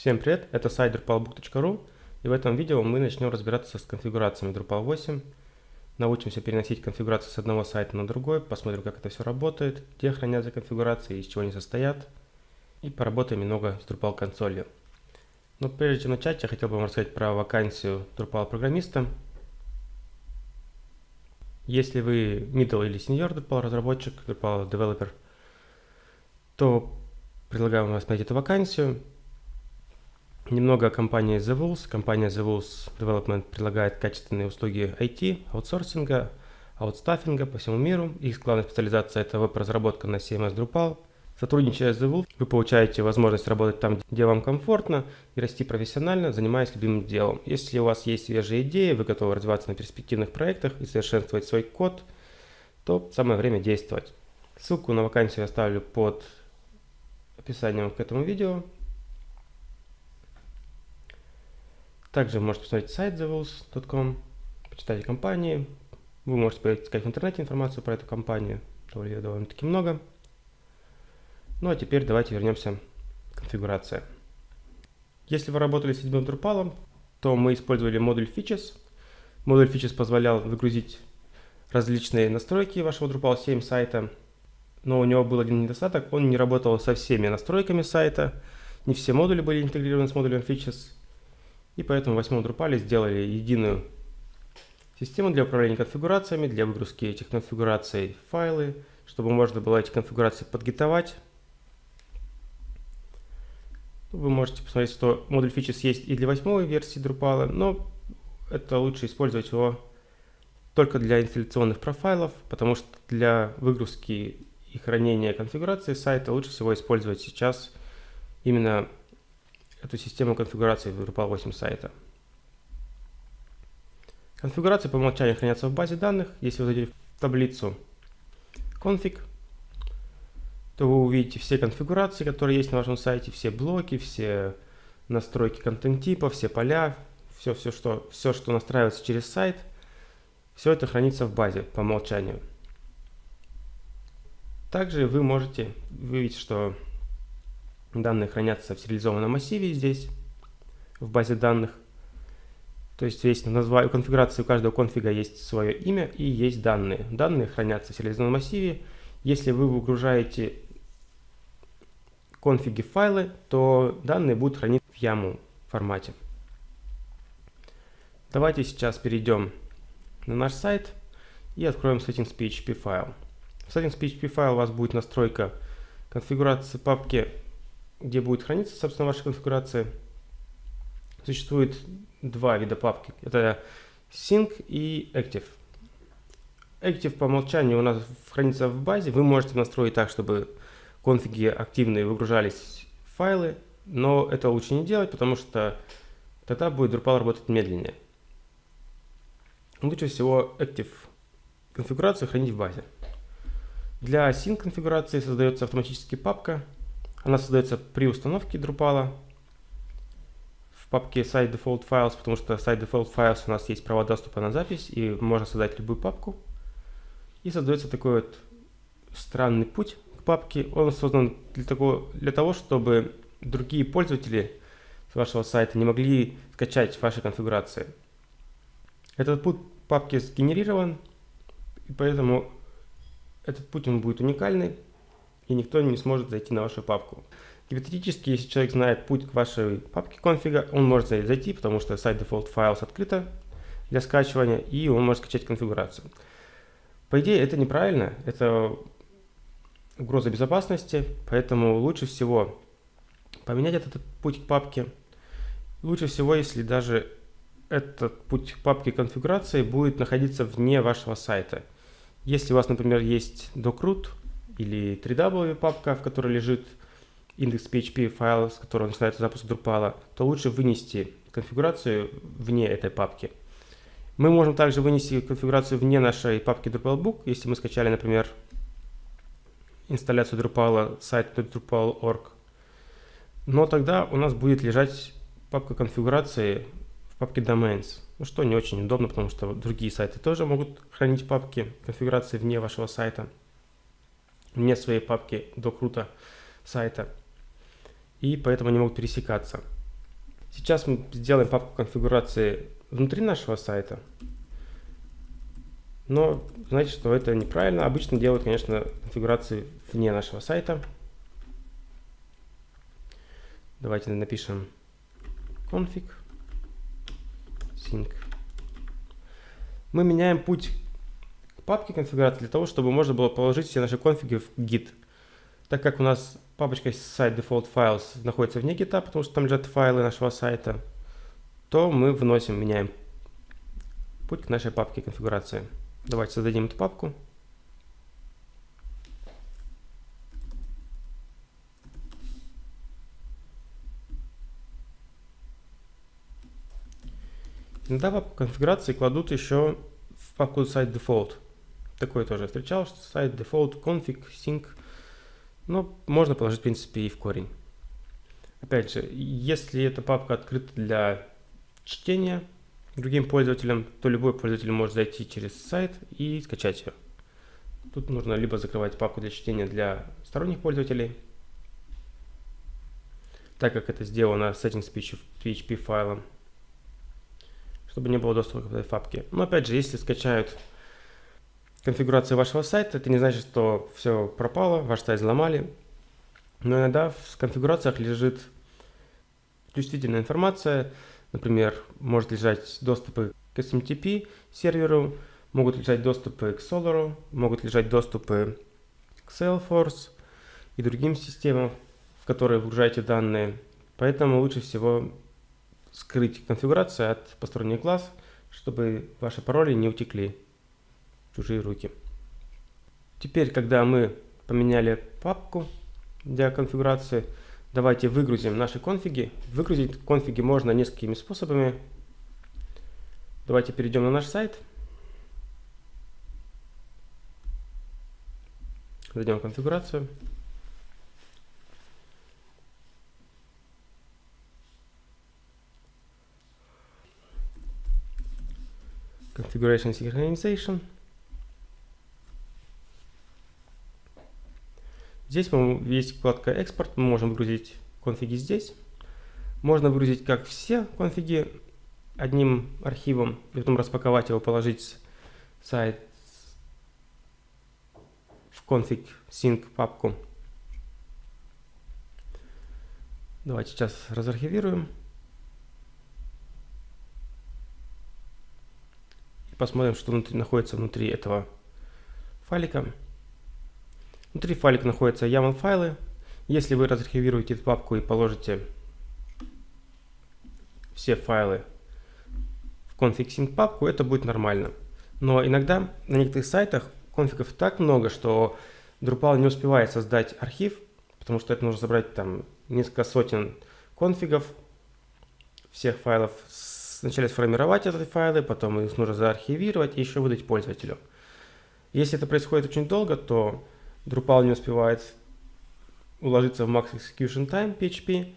Всем привет, это сайт drupalbook.ru и в этом видео мы начнем разбираться с конфигурациями Drupal 8. Научимся переносить конфигурацию с одного сайта на другой, посмотрим как это все работает, где хранятся конфигурации, из чего они состоят и поработаем немного с Drupal консолью. Но прежде чем начать, я хотел бы вам рассказать про вакансию Drupal программиста. Если вы middle или senior Drupal разработчик, Drupal developer, то предлагаю вам рассмотреть эту вакансию. Немного о компании The Wolves. Компания The Wolves Development предлагает качественные услуги IT, аутсорсинга, аутстаффинга по всему миру. Их главная специализация – это веб-разработка на CMS Drupal. Сотрудничая с The Wolves, вы получаете возможность работать там, где вам комфортно, и расти профессионально, занимаясь любимым делом. Если у вас есть свежие идеи, вы готовы развиваться на перспективных проектах и совершенствовать свой код, то самое время действовать. Ссылку на вакансию я оставлю под описанием к этому видео. Также можете посмотреть сайт thewolves.com, почитать о компании. Вы можете поискать в интернете информацию про эту компанию, довольно-таки много. Ну а теперь давайте вернемся к конфигурации. Если вы работали с седьмым Drupal, то мы использовали модуль Features. Модуль Features позволял выгрузить различные настройки вашего Drupal 7 сайта но у него был один недостаток, он не работал со всеми настройками сайта, не все модули были интегрированы с модулем Features, и поэтому в восьмом Drupal сделали единую систему для управления конфигурациями, для выгрузки этих конфигураций файлы, чтобы можно было эти конфигурации подгитовать. Вы можете посмотреть, что модуль Features есть и для восьмой версии Drupal, но это лучше использовать его только для инсталляционных профайлов, потому что для выгрузки и хранения конфигурации сайта лучше всего использовать сейчас именно эту систему конфигурации в Drupal 8 сайта. Конфигурации по умолчанию хранятся в базе данных. Если вы зайдете в таблицу config, то вы увидите все конфигурации, которые есть на вашем сайте, все блоки, все настройки контент-типа, все поля, все, все, что, все, что настраивается через сайт, все это хранится в базе по умолчанию. Также вы можете увидеть, что данные хранятся в сериализованном массиве здесь, в базе данных. То есть есть название, у конфигурации у каждого конфига есть свое имя и есть данные. Данные хранятся в сериализованном массиве. Если вы выгружаете конфиги файлы, то данные будут храниться в YAML формате. Давайте сейчас перейдем на наш сайт и откроем settings.php файл. В settings.php файл у вас будет настройка конфигурации папки, где будет храниться, собственно, ваша конфигурация. Существует два вида папки. Это Sync и Active. Active по умолчанию у нас хранится в базе. Вы можете настроить так, чтобы конфиги активные выгружались файлы, но это лучше не делать, потому что тогда будет Drupal работать медленнее. Лучше всего Active конфигурацию хранить в базе. Для Sync конфигурации создается автоматически папка. Она создается при установке Drupal в папке Site Default Files, потому что Site Default Files у нас есть право доступа на запись, и можно создать любую папку. И создается такой вот странный путь к папке. Он создан для того, для того чтобы другие пользователи с вашего сайта не могли скачать ваши конфигурации. Этот путь папки сгенерирован, и поэтому этот путь он будет уникальный, и никто не сможет зайти на вашу папку. Гипотетически, если человек знает путь к вашей папке конфига, он может зайти, потому что сайт default files открыто для скачивания, и он может скачать конфигурацию. По идее, это неправильно, это угроза безопасности, поэтому лучше всего поменять этот путь к папке. Лучше всего, если даже этот путь к папке конфигурации будет находиться вне вашего сайта. Если у вас, например, есть dockroot или 3w папка, в которой лежит индекс PHP файл, с которого начинается запуск Drupal, то лучше вынести конфигурацию вне этой папки. Мы можем также вынести конфигурацию вне нашей папки DrupalBook, если мы скачали, например, инсталляцию Drupal сайт Drupal.org. Но тогда у нас будет лежать папка конфигурации в папке Domains. Ну, что не очень удобно, потому что другие сайты тоже могут хранить папки конфигурации вне вашего сайта, вне своей папки до круто сайта. И поэтому они могут пересекаться. Сейчас мы сделаем папку конфигурации внутри нашего сайта. Но знаете, что это неправильно. Обычно делают, конечно, конфигурации вне нашего сайта. Давайте напишем config sync. Мы меняем путь к папке конфигурации для того, чтобы можно было положить все наши конфиги в git. Так как у нас папочка site default files находится вне гита, потому что там лежат файлы нашего сайта, то мы вносим, меняем путь к нашей папке конфигурации. Давайте создадим эту папку. Иногда папку конфигурации кладут еще в папку site default. Такое тоже встречал, что site default config sync. Но можно положить, в принципе, и в корень. Опять же, если эта папка открыта для чтения, другим пользователям, то любой пользователь может зайти через сайт и скачать ее. Тут нужно либо закрывать папку для чтения для сторонних пользователей, так как это сделано с этим PHP файлом, чтобы не было доступа к этой папке. Но опять же, если скачают конфигурацию вашего сайта, это не значит, что все пропало, ваш сайт взломали. Но иногда в конфигурациях лежит чувствительная информация, Например, может лежать доступы к SMTP серверу, могут лежать доступы к Solar, могут лежать доступы к Salesforce и другим системам, в которые выгружаете данные. Поэтому лучше всего скрыть конфигурацию от посторонних глаз, чтобы ваши пароли не утекли чужие руки. Теперь, когда мы поменяли папку для конфигурации, Давайте выгрузим наши конфиги. Выгрузить конфиги можно несколькими способами. Давайте перейдем на наш сайт. Зайдем в конфигурацию. Configuration Synchronization. Здесь есть вкладка «Экспорт», мы можем выгрузить конфиги здесь. Можно выгрузить как все конфиги одним архивом, и потом распаковать его, положить сайт в config sync папку. Давайте сейчас разархивируем. И посмотрим, что внутри, находится внутри этого файлика. Внутри файлика находятся YAML файлы. Если вы разархивируете эту папку и положите все файлы в config.sync папку, это будет нормально. Но иногда на некоторых сайтах конфигов так много, что Drupal не успевает создать архив, потому что это нужно собрать там несколько сотен конфигов всех файлов, сначала сформировать эти файлы, потом их нужно заархивировать и еще выдать пользователю. Если это происходит очень долго, то Drupal не успевает уложиться в max execution time PHP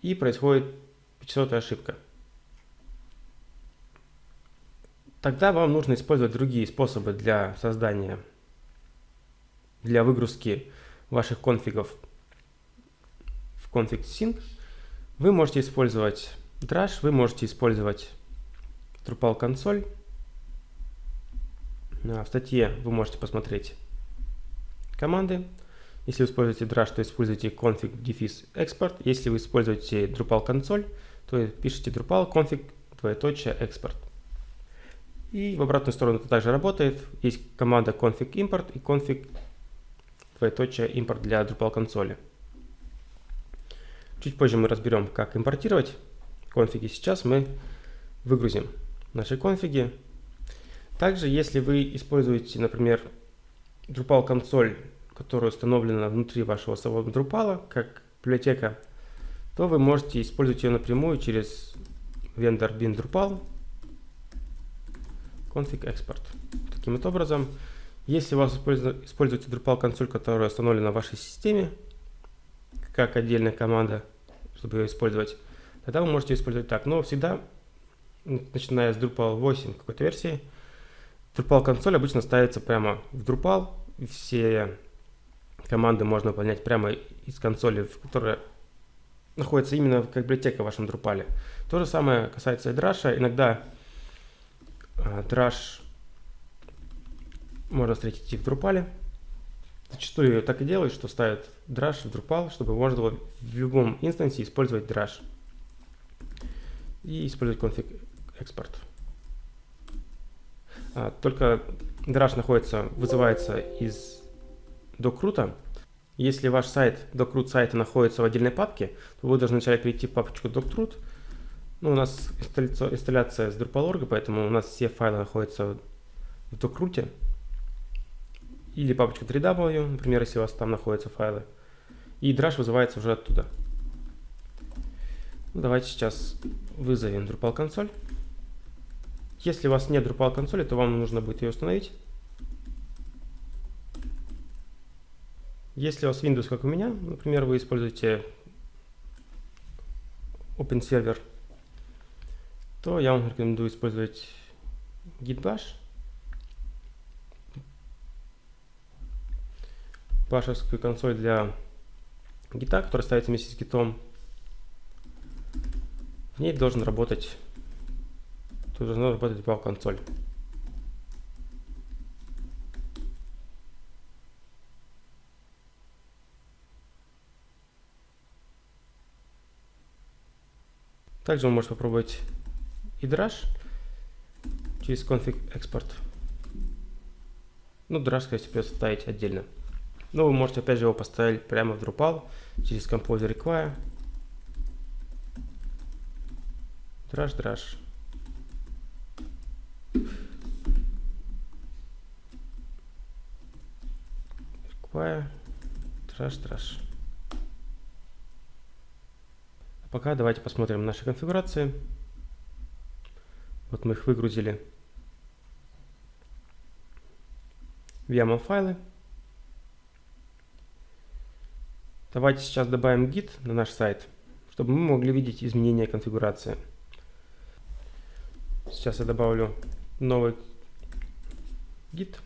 и происходит 500 ошибка. Тогда вам нужно использовать другие способы для создания, для выгрузки ваших конфигов в config sync. Вы можете использовать Drush, вы можете использовать Drupal консоль. В статье вы можете посмотреть команды. Если вы используете Drush, то используйте config дефис export. Если вы используете Drupal консоль, то пишите Drupal config двоеточие export. И в обратную сторону это также работает. Есть команда config import и config двоеточие import для Drupal консоли. Чуть позже мы разберем, как импортировать конфиги. Сейчас мы выгрузим наши конфиги. Также, если вы используете, например, Drupal консоль, которая установлена внутри вашего самого Drupal, как библиотека, то вы можете использовать ее напрямую через vendor bin Drupal config export. Таким вот образом, если у вас используется Drupal консоль, которая установлена в вашей системе, как отдельная команда, чтобы ее использовать, тогда вы можете использовать так. Но всегда, начиная с Drupal 8 какой-то версии, Drupal консоль обычно ставится прямо в Drupal. Все команды можно выполнять прямо из консоли, в которой находится именно как библиотека в вашем Drupal. То же самое касается и Drush. Иногда э, Drush можно встретить и в Drupal. Зачастую так и делают, что ставят Drush в Drupal, чтобы можно было в любом инстансе использовать Drush. И использовать конфиг экспорт. А, только Drush находится, вызывается из докрута. Если ваш сайт, докрут сайта находится в отдельной папке, то вы должны вначале перейти в папочку docroot. Ну, у нас инсталляция с Drupal.org, поэтому у нас все файлы находятся в докруте. Или папочка 3W, например, если у вас там находятся файлы. И Drush вызывается уже оттуда. Ну, давайте сейчас вызовем Drupal консоль. Если у вас нет Drupal консоли, то вам нужно будет ее установить. Если у вас Windows, как у меня, например, вы используете OpenServer, то я вам рекомендую использовать Git башевскую консоль для гита, которая ставится вместе с гитом. В ней должен работать, тут должна работать Valve консоль. Также вы можете попробовать и Drush через config export. Ну, Drush, кстати, придется ставить отдельно. Но вы можете опять же его поставить прямо в Drupal через Composer Require. Drush, Drush. Drush, Drush. А пока давайте посмотрим наши конфигурации. Вот мы их выгрузили в YAML файлы. Давайте сейчас добавим git на наш сайт, чтобы мы могли видеть изменения конфигурации. Сейчас я добавлю новый git.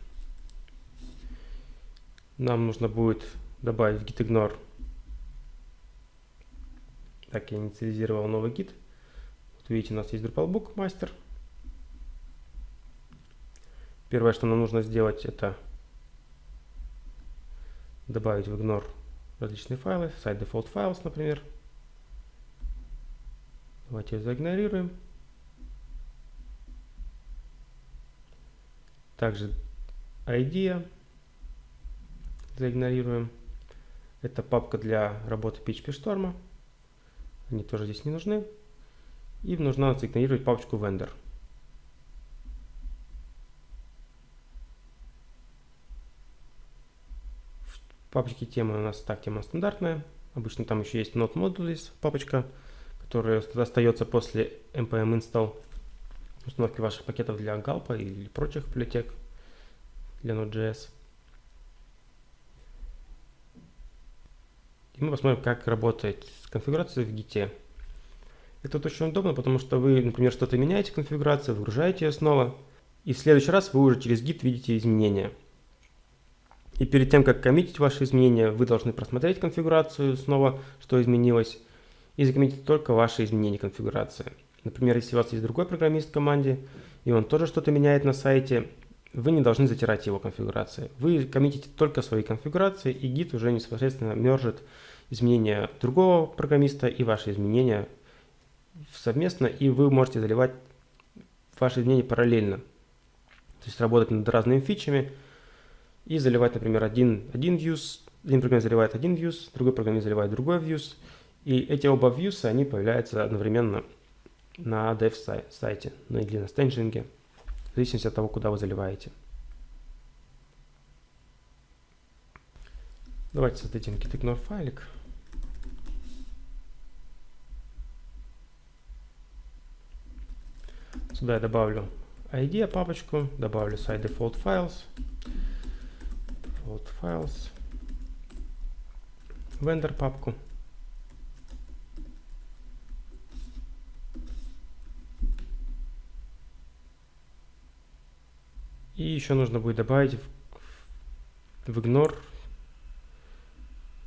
Нам нужно будет добавить git ignore так, я инициализировал новый гид. Вот видите, у нас есть Drupalbook мастер. Первое, что нам нужно сделать, это добавить в ignore различные файлы, site default files, например. Давайте ее заигнорируем. Также idea заигнорируем. Это папка для работы PHP Storm. Они тоже здесь не нужны. И нужно заигнорировать папочку vendor. В темы у нас так, тема стандартная. Обычно там еще есть Node Modules папочка, которая остается после npm install установки ваших пакетов для Galpa или прочих библиотек для Node.js. Мы посмотрим, как работает конфигурация в Git. Это очень удобно, потому что вы, например, что-то меняете конфигурацию, выгружаете ее снова, и в следующий раз вы уже через Git видите изменения. И перед тем, как коммитить ваши изменения, вы должны просмотреть конфигурацию снова, что изменилось, и закоммитить только ваши изменения конфигурации. Например, если у вас есть другой программист в команде, и он тоже что-то меняет на сайте, вы не должны затирать его конфигурации. Вы коммитите только свои конфигурации, и Git уже непосредственно мержит изменения другого программиста и ваши изменения совместно, и вы можете заливать ваши изменения параллельно. То есть работать над разными фичами и заливать, например, один, один views, один программист заливает один views, другой программист заливает другой views, и эти оба views, они появляются одновременно на dev сайте, ну или на стенджинге, в зависимости от того, куда вы заливаете. Давайте создадим gitignore файлик. Сюда я добавлю ID папочку, добавлю site default files, default files, vendor папку. И еще нужно будет добавить в, в ignore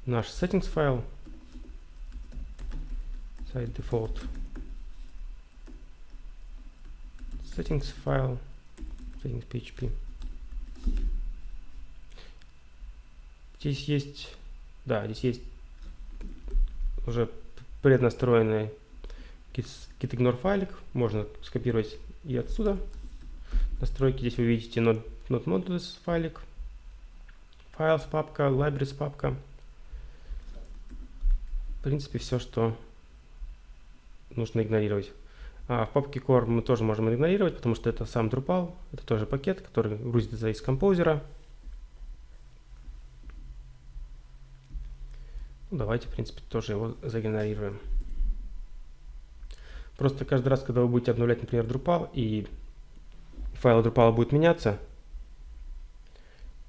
наш settings файл. site default settings file settings php здесь есть да здесь есть уже преднастроенный gitignore файлик. Можно скопировать и отсюда. Настройки здесь вы видите. Not, not modules файлик files папка libraries папка. В принципе все что нужно игнорировать а в папке core мы тоже можем игнорировать, потому что это сам Drupal, это тоже пакет, который грузится из композера. Ну, давайте, в принципе, тоже его загенерируем. Просто каждый раз, когда вы будете обновлять, например, Drupal, и файл Drupal будет меняться,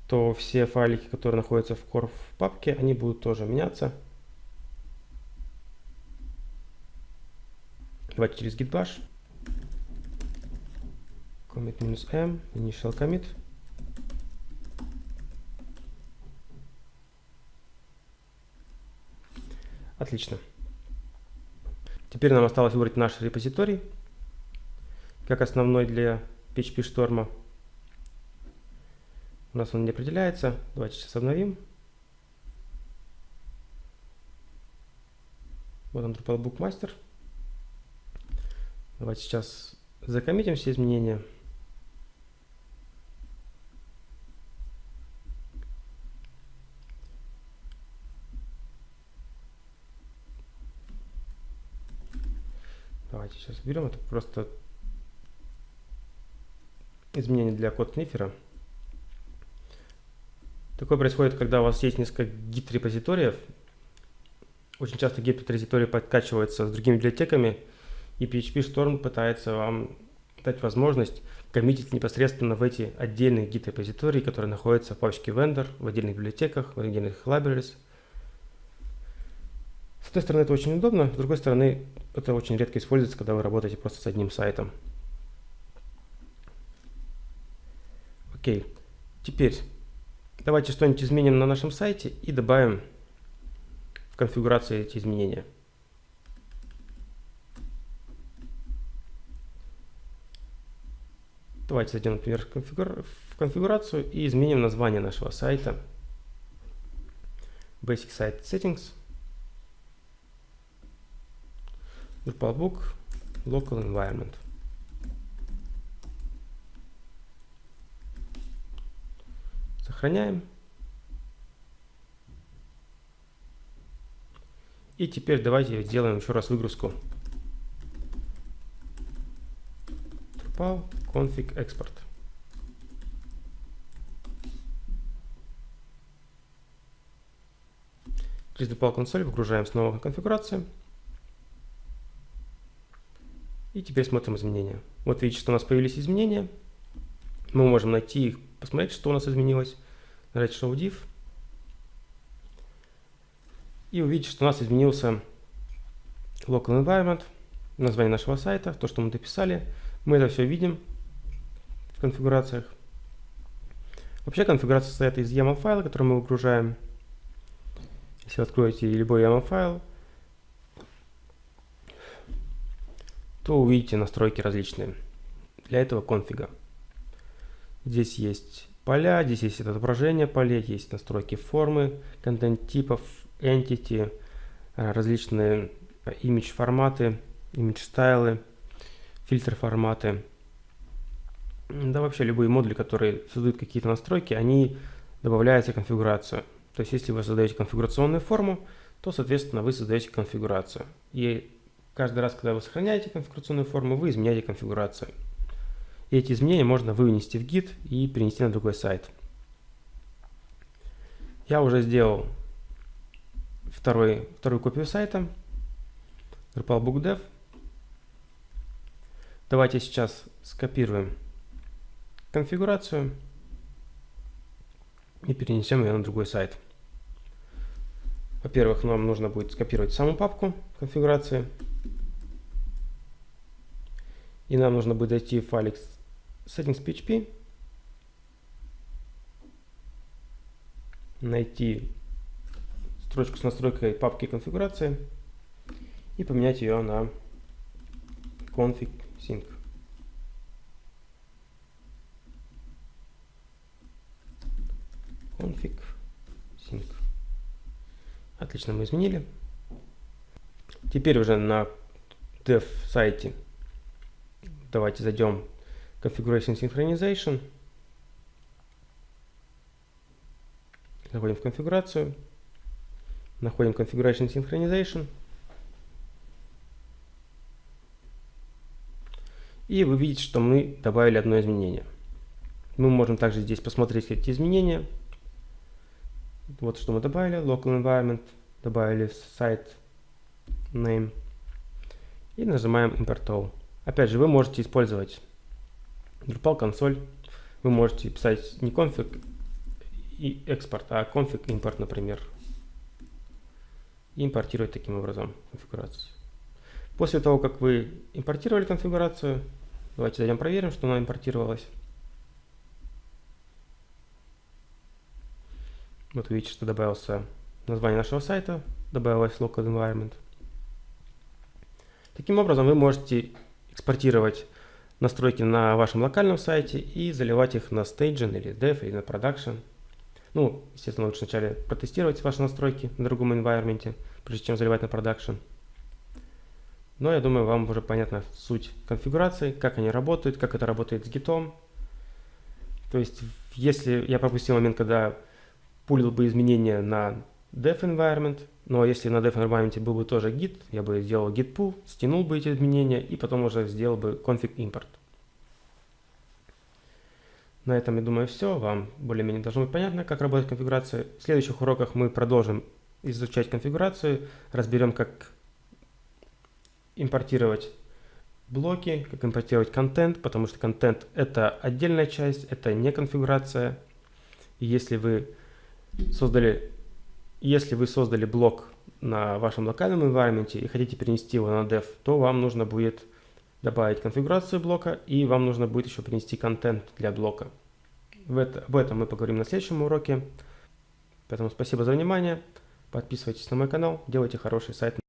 то все файлики, которые находятся в core в папке, они будут тоже меняться. Давайте через git bash. Commit минус m, initial commit. Отлично. Теперь нам осталось выбрать наш репозиторий, как основной для PHP шторма. У нас он не определяется. Давайте сейчас обновим. Вот он Drupal Bookmaster. Давайте сейчас закоммитим все изменения. Давайте сейчас берем это просто изменение для код снифера. Такое происходит, когда у вас есть несколько гид-репозиториев. Очень часто гид-репозитории подкачиваются с другими библиотеками, и PHP Storm пытается вам дать возможность коммитить непосредственно в эти отдельные гид-репозитории, которые находятся в папочке vendor, в отдельных библиотеках, в отдельных libraries. С одной стороны, это очень удобно, с другой стороны, это очень редко используется, когда вы работаете просто с одним сайтом. Окей, теперь давайте что-нибудь изменим на нашем сайте и добавим в конфигурацию эти изменения. Давайте зайдем, например, в, конфигура в конфигурацию и изменим название нашего сайта. Basic Site Settings. Drupalbook Local Environment. Сохраняем. И теперь давайте сделаем еще раз выгрузку. Drupal config export. Через Drupal консоль выгружаем снова конфигурацию. И теперь смотрим изменения. Вот видите, что у нас появились изменения. Мы можем найти их, посмотреть, что у нас изменилось. Нажать Show Div. И увидеть, что у нас изменился Local Environment, название нашего сайта, то, что мы дописали. Мы это все видим в конфигурациях. Вообще конфигурация состоит из YAML файла, который мы выгружаем. Если вы откроете любой YAML файл, то увидите настройки различные для этого конфига. Здесь есть поля, здесь есть отображение полей, есть настройки формы, контент типов, entity, различные image форматы, image стайлы, фильтр форматы. Да вообще любые модули, которые создают какие-то настройки, они добавляются в конфигурацию. То есть если вы создаете конфигурационную форму, то, соответственно, вы создаете конфигурацию. И каждый раз, когда вы сохраняете конфигурационную форму, вы изменяете конфигурацию. И эти изменения можно вынести в гид и перенести на другой сайт. Я уже сделал второй, вторую копию сайта Drupal Book Dev. Давайте сейчас скопируем конфигурацию и перенесем ее на другой сайт. Во-первых, нам нужно будет скопировать саму папку конфигурации. И нам нужно будет зайти в файлик settings.php, найти строчку с настройкой папки конфигурации и поменять ее на config sync. Config sync. Отлично, мы изменили. Теперь уже на dev сайте давайте зайдем в Configuration Synchronization. Заходим в конфигурацию. Находим Configuration Synchronization. И вы видите, что мы добавили одно изменение. Мы можем также здесь посмотреть эти изменения. Вот что мы добавили. Local Environment. Добавили сайт name. И нажимаем Import All. Опять же, вы можете использовать Drupal консоль. Вы можете писать не config и экспорт, а config импорт, например. И импортировать таким образом конфигурацию. После того, как вы импортировали конфигурацию, давайте зайдем проверим, что она импортировалась. Вот видите, что добавился название нашего сайта, добавилось local environment. Таким образом, вы можете экспортировать настройки на вашем локальном сайте и заливать их на Staging или Dev или на Production. Ну, естественно, лучше вначале протестировать ваши настройки на другом environment, прежде чем заливать на Production. Но я думаю, вам уже понятна суть конфигурации, как они работают, как это работает с гитом. То есть, если я пропустил момент, когда пулил бы изменения на dev environment, но если на dev environment был бы тоже git, я бы сделал git pull, стянул бы эти изменения и потом уже сделал бы config import. На этом, я думаю, все. Вам более-менее должно быть понятно, как работает конфигурация. В следующих уроках мы продолжим изучать конфигурацию, разберем, как импортировать блоки, как импортировать контент, потому что контент это отдельная часть, это не конфигурация. И если вы создали если вы создали блок на вашем локальном environment и хотите перенести его на dev, то вам нужно будет добавить конфигурацию блока и вам нужно будет еще принести контент для блока. В это, об этом мы поговорим на следующем уроке. Поэтому спасибо за внимание. Подписывайтесь на мой канал, делайте хороший сайт.